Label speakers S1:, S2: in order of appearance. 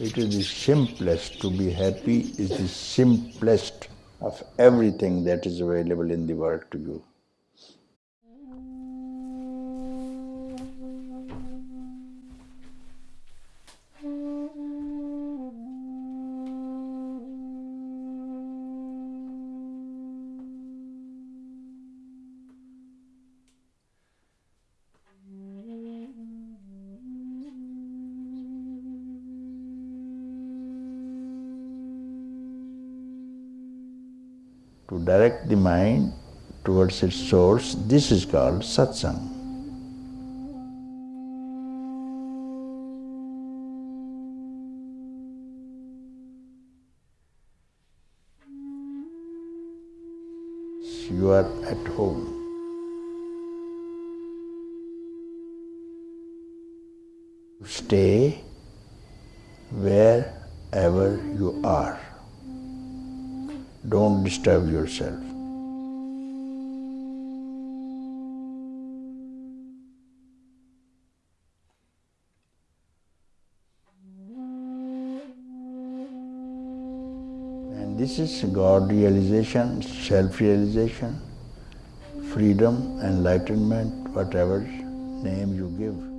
S1: It is the simplest. To be happy is the simplest of everything that is available in the world to you. To direct the mind towards its source, this is called satsang. You are at home. Stay wherever you are. Don't disturb yourself. And this is God realization, self realization, freedom, enlightenment, whatever name you give.